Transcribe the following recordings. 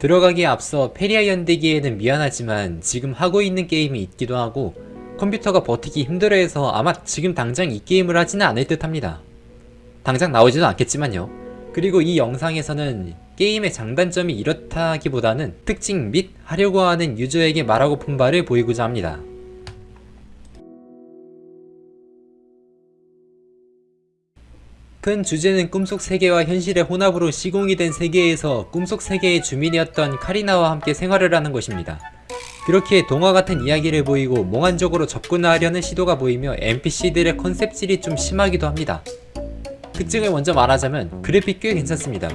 들어가기에 앞서 페리아 연대기에는 미안하지만 지금 하고 있는 게임이 있기도 하고 컴퓨터가 버티기 힘들어해서 아마 지금 당장 이 게임을 하지는 않을 듯 합니다. 당장 나오지도 않겠지만요. 그리고 이 영상에서는 게임의 장단점이 이렇다기보다는 특징 및 하려고 하는 유저에게 말하고픈 바를 보이고자 합니다. 큰 주제는 꿈속 세계와 현실의 혼합으로 시공이 된 세계에서 꿈속 세계의 주민이었던 카리나와 함께 생활을 하는 것입니다. 그렇게 동화 같은 이야기를 보이고 몽환적으로 접근하려는 시도가 보이며 NPC들의 컨셉질이 좀 심하기도 합니다. 특징을 먼저 말하자면 그래픽 꽤 괜찮습니다.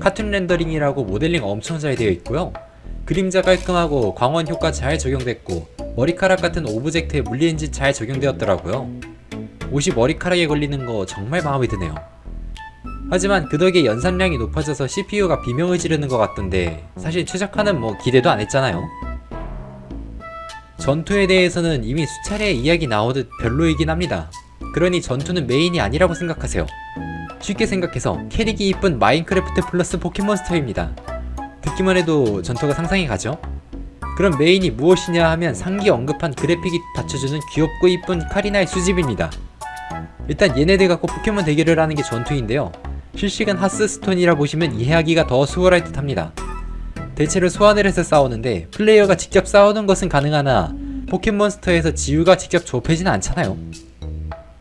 카툰 렌더링이라고 모델링 엄청 잘 되어 있고요. 그림자 깔끔하고 광원 효과 잘 적용됐고 머리카락 같은 오브젝트에 물리엔진 잘 적용되었더라고요. 옷이 머리카락에 걸리는 거 정말 마음에 드네요. 하지만 그 덕에 연산량이 높아져서 CPU가 비명을 지르는 것 같던데 사실 최적화는 뭐 기대도 안 했잖아요. 전투에 대해서는 이미 수차례 이야기 나오듯 별로이긴 합니다. 그러니 전투는 메인이 아니라고 생각하세요. 쉽게 생각해서 캐릭이 이쁜 마인크래프트 플러스 포켓몬스터입니다. 듣기만 해도 전투가 상상이 가죠? 그럼 메인이 무엇이냐 하면 상기 언급한 그래픽이 받쳐주는 귀엽고 이쁜 카리나의 수집입니다. 일단 얘네들 갖고 포켓몬 대결을 하는 게 전투인데요. 실시간 하스스톤이라 보시면 이해하기가 더 수월할 듯 합니다. 대체로 소환을 해서 싸우는데 플레이어가 직접 싸우는 것은 가능하나 포켓몬스터에서 지우가 직접 좁혀지는 않잖아요.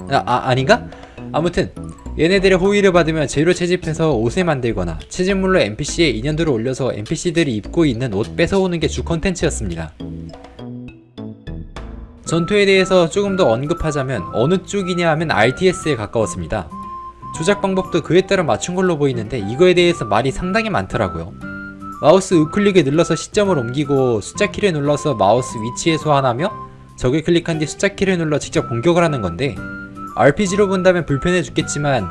아, 아 아닌가? 아무튼 얘네들의 호의를 받으면 재료 채집해서 옷을 만들거나 채집물로 NPC에 인연들을 올려서 NPC들이 입고 있는 옷 뺏어오는 게 주 컨텐츠였습니다. 전투에 대해서 조금 더 언급하자면 어느 쪽이냐 하면 RTS에 가까웠습니다. 조작 방법도 그에 따라 맞춘 걸로 보이는데 이거에 대해서 말이 상당히 많더라고요. 마우스 우클릭을 눌러서 시점을 옮기고 숫자 키를 눌러서 마우스 위치에 소환하며 적을 클릭한 뒤 숫자 키를 눌러 직접 공격을 하는 건데 RPG로 본다면 불편해 죽겠지만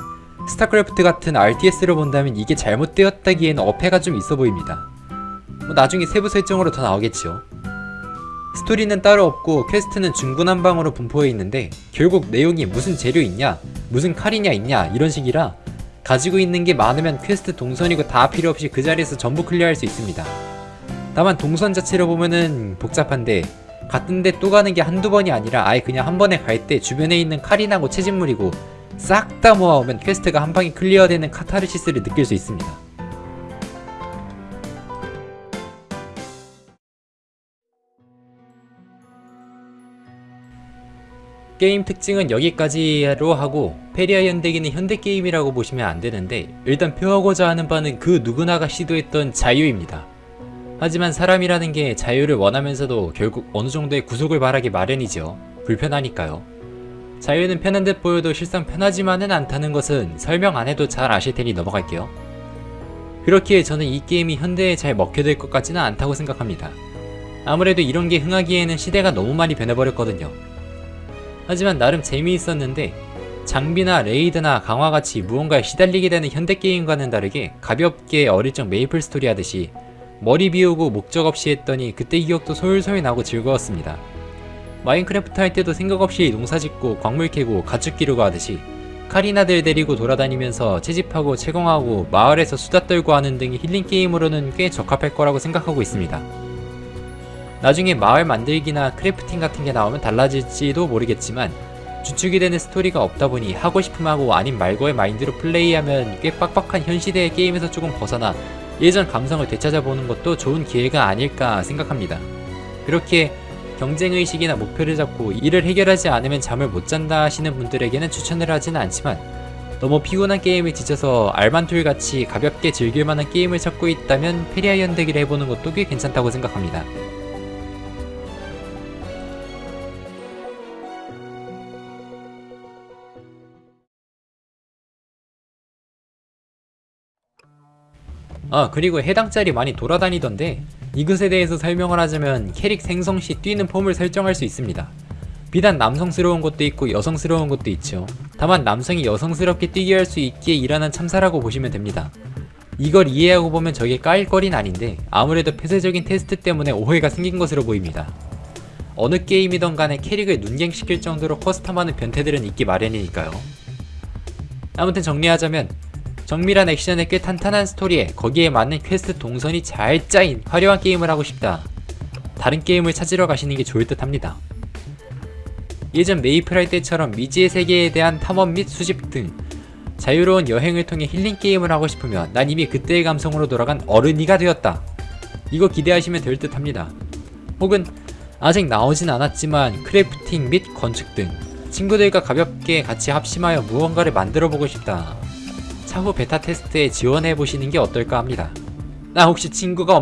스타크래프트 같은 RTS로 본다면 이게 잘못되었다기에는 어폐가 좀 있어 보입니다. 뭐 나중에 세부 설정으로 더 나오겠지요. 스토리는 따로 없고 퀘스트는 중구난방으로 분포해 있는데 결국 내용이 무슨 재료 있냐 무슨 칼이냐 있냐 이런 식이라 가지고 있는 게 많으면 퀘스트 동선이고 다 필요 없이 그 자리에서 전부 클리어할 수 있습니다. 다만 동선 자체로 보면은 복잡한데 갔던데 또 가는 게 한두 번이 아니라 아예 그냥 한 번에 갈 때 주변에 있는 칼이나고 채집물이고 싹 다 모아오면 퀘스트가 한 방에 클리어되는 카타르시스를 느낄 수 있습니다. 게임 특징은 여기까지로 하고 페리아 연대기는 현대게임이라고 보시면 안되는데 일단 표하고자 하는 바는 그 누구나가 시도했던 자유입니다. 하지만 사람이라는 게 자유를 원하면서도 결국 어느 정도의 구속을 바라기 마련이죠. 불편하니까요. 자유는 편한 듯 보여도 실상 편하지만은 않다는 것은 설명 안 해도 잘 아실 테니 넘어갈게요. 그렇기에 저는 이 게임이 현대에 잘 먹혀들 것 같지는 않다고 생각합니다. 아무래도 이런 게 흥하기에는 시대가 너무 많이 변해버렸거든요. 하지만 나름 재미있었는데 장비나 레이드나 강화같이 무언가에 시달리게 되는 현대게임과는 다르게 가볍게 어릴 적 메이플 스토리 하듯이 머리 비우고 목적 없이 했더니 그때 기억도 솔솔 나고 즐거웠습니다. 마인크래프트 할 때도 생각 없이 농사 짓고 광물 캐고 가축 기르고 하듯이 카리나들 데리고 돌아다니면서 채집하고 채공하고 마을에서 수다 떨고 하는 등의 힐링 게임으로는 꽤 적합할 거라고 생각하고 있습니다. 나중에 마을 만들기나 crafting 같은 게 나오면 달라질지도 모르겠지만 주축이 되는 스토리가 없다 보니 하고 싶음 하고 아님 말고의 마인드로 플레이하면 꽤 빡빡한 현 시대의 게임에서 조금 벗어나 예전 감성을 되찾아보는 것도 좋은 기회가 아닐까 생각합니다. 그렇게 경쟁의식이나 목표를 잡고 이를 해결하지 않으면 잠을 못 잔다 하시는 분들에게는 추천을 하지는 않지만 너무 피곤한 게임에 지쳐서 알만툴같이 가볍게 즐길만한 게임을 찾고 있다면 페리아 연대기를 해보는 것도 꽤 괜찮다고 생각합니다. 아 그리고 해당 짤이 많이 돌아다니던데 이것에 대해서 설명을 하자면 캐릭 생성 시 뛰는 폼을 설정할 수 있습니다. 비단 남성스러운 것도 있고 여성스러운 것도 있죠. 다만 남성이 여성스럽게 뛰게 할 수 있기에 일하는 참사라고 보시면 됩니다. 이걸 이해하고 보면 저게 까일 거린 아닌데 아무래도 폐쇄적인 테스트 때문에 오해가 생긴 것으로 보입니다. 어느 게임이던 간에 캐릭을 눈갱시킬 정도로 custom하는 변태들은 있기 마련이니까요. 아무튼 정리하자면 정밀한 액션에 꽤 탄탄한 스토리에 거기에 맞는 퀘스트 동선이 잘 짜인 화려한 게임을 하고 싶다. 다른 게임을 찾으러 가시는 게 좋을 듯 합니다. 예전 메이플 할 때처럼 미지의 세계에 대한 탐험 및 수집 등 자유로운 여행을 통해 힐링 게임을 하고 싶으면 난 이미 그때의 감성으로 돌아간 어른이가 되었다. 이거 기대하시면 될 듯 합니다. 혹은 아직 나오진 않았지만 crafting 및 건축 등 친구들과 가볍게 같이 합심하여 무언가를 만들어 보고 싶다. 차후 베타 테스트에 지원해 보시는 게 어떨까 합니다. 나 혹시 친구가 없